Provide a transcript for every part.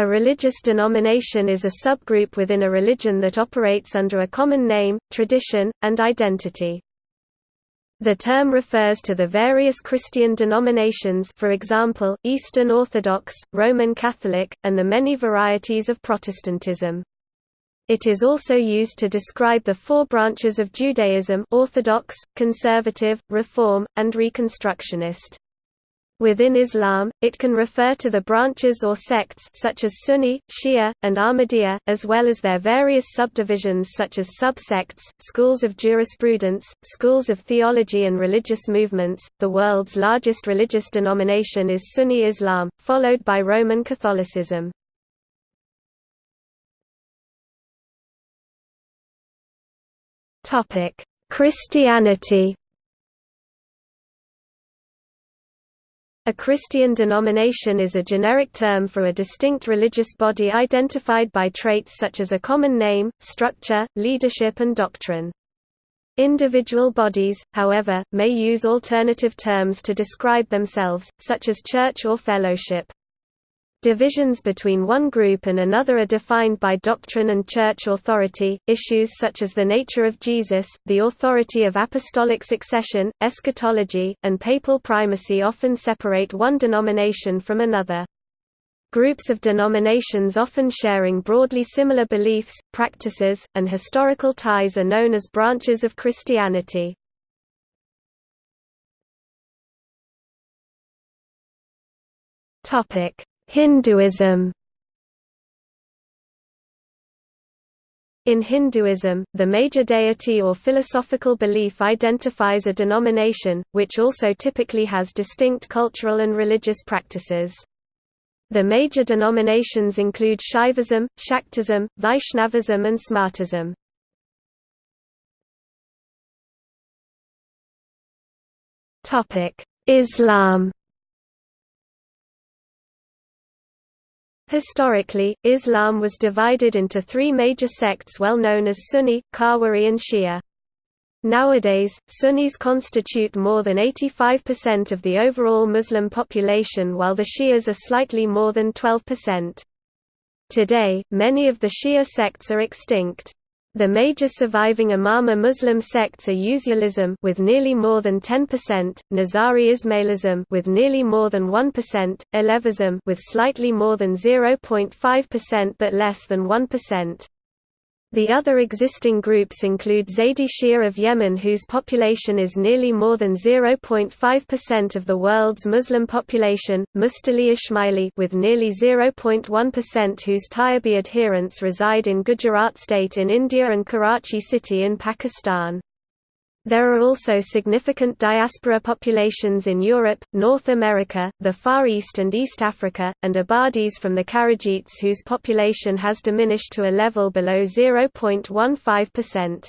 A religious denomination is a subgroup within a religion that operates under a common name, tradition, and identity. The term refers to the various Christian denominations for example, Eastern Orthodox, Roman Catholic, and the many varieties of Protestantism. It is also used to describe the four branches of Judaism Orthodox, Conservative, Reform, and Reconstructionist. Within Islam, it can refer to the branches or sects such as Sunni, Shia, and Ahmadiyya, as well as their various subdivisions such as subsects, schools of jurisprudence, schools of theology and religious movements. The world's largest religious denomination is Sunni Islam, followed by Roman Catholicism. Topic: Christianity A Christian denomination is a generic term for a distinct religious body identified by traits such as a common name, structure, leadership and doctrine. Individual bodies, however, may use alternative terms to describe themselves, such as church or fellowship. Divisions between one group and another are defined by doctrine and church authority. Issues such as the nature of Jesus, the authority of apostolic succession, eschatology, and papal primacy often separate one denomination from another. Groups of denominations often sharing broadly similar beliefs, practices, and historical ties are known as branches of Christianity. Topic: Hinduism In Hinduism, the major deity or philosophical belief identifies a denomination, which also typically has distinct cultural and religious practices. The major denominations include Shaivism, Shaktism, Vaishnavism and Smartism. Islam Historically, Islam was divided into three major sects well known as Sunni, Khawarij and Shia. Nowadays, Sunnis constitute more than 85% of the overall Muslim population while the Shias are slightly more than 12%. Today, many of the Shia sects are extinct. The major surviving Imama Muslim sects are Usulism with nearly more than 10%, Nizari Ismailism with nearly more than 1%, Alevism with slightly more than 0.5% but less than 1%. The other existing groups include Zaydi Shia of Yemen whose population is nearly more than 0.5% of the world's Muslim population, Mustali Ismaili with nearly 0.1% whose Tayyibi adherents reside in Gujarat state in India and Karachi city in Pakistan. There are also significant diaspora populations in Europe, North America, the Far East and East Africa, and Ibadis from the Kharijites whose population has diminished to a level below 0.15%.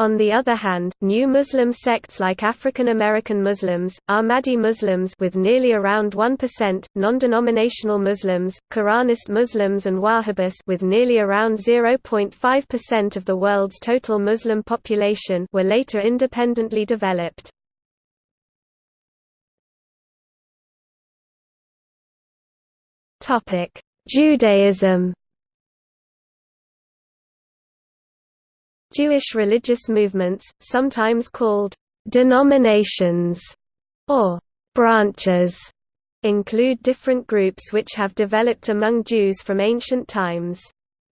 On the other hand, new Muslim sects like African American Muslims, Ahmadi Muslims with nearly around 1%, non-denominational Muslims, Quranist Muslims and Wahhabis with nearly around 0.5% of the world's total Muslim population were later independently developed. Judaism Jewish religious movements, sometimes called denominations or branches, include different groups which have developed among Jews from ancient times.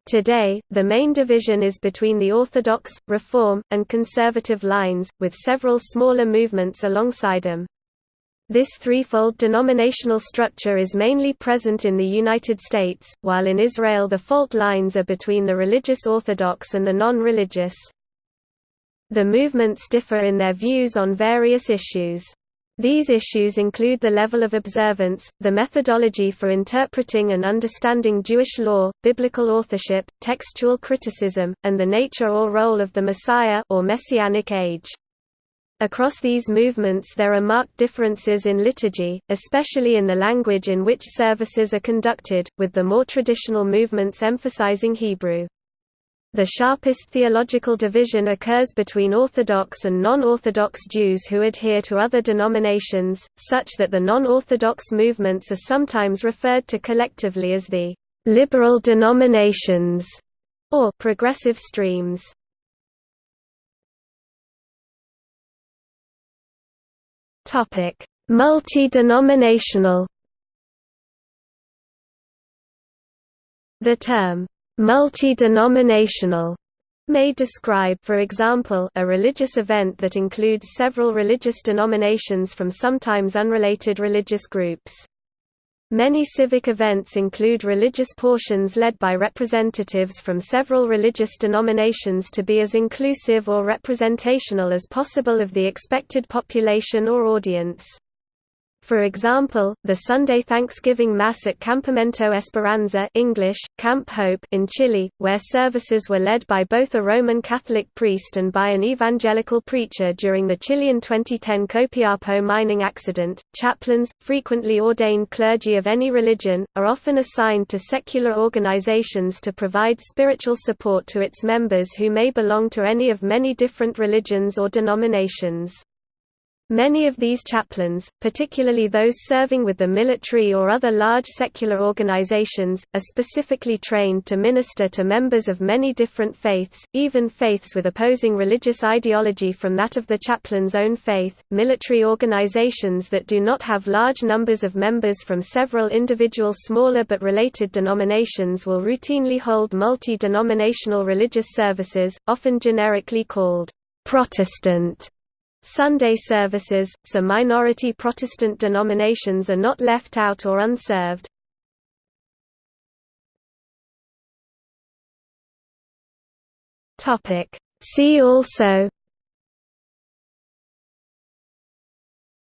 Today, the main division is between the Orthodox, Reform, and Conservative lines, with several smaller movements alongside them. This threefold denominational structure is mainly present in the United States, while in Israel the fault lines are between the religious Orthodox and the non-religious. The movements differ in their views on various issues. These issues include the level of observance, the methodology for interpreting and understanding Jewish law, biblical authorship, textual criticism, and the nature or role of the Messiah or Messianic age. Across these movements there are marked differences in liturgy, especially in the language in which services are conducted, with the more traditional movements emphasizing Hebrew. The sharpest theological division occurs between Orthodox and non-Orthodox Jews who adhere to other denominations, such that the non-Orthodox movements are sometimes referred to collectively as the liberal denominations, or progressive streams. Topic: Multi-denominational. The term multi-denominational may describe for example, a religious event that includes several religious denominations from sometimes unrelated religious groups. Many civic events include religious portions led by representatives from several religious denominations to be as inclusive or representational as possible of the expected population or audience. For example, the Sunday Thanksgiving Mass at Campamento Esperanza English, Camp Hope in Chile, where services were led by both a Roman Catholic priest and by an evangelical preacher during the Chilean 2010 Copiapo mining accident. Chaplains, frequently ordained clergy of any religion, are often assigned to secular organizations to provide spiritual support to its members who may belong to any of many different religions or denominations. Many of these chaplains, particularly those serving with the military or other large secular organizations, are specifically trained to minister to members of many different faiths, even faiths with opposing religious ideology from that of the chaplain's own faith. Military organizations that do not have large numbers of members from several individual smaller but related denominations will routinely hold multi denominational religious services, often generically called Protestant Sunday services, so minority Protestant denominations are not left out or unserved. See also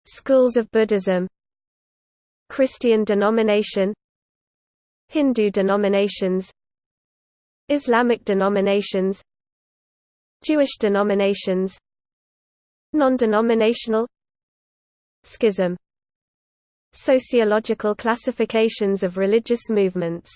Schools of Buddhism Christian denomination Hindu denominations Islamic denominations Jewish denominations Non-denominational Schism Sociological classifications of religious movements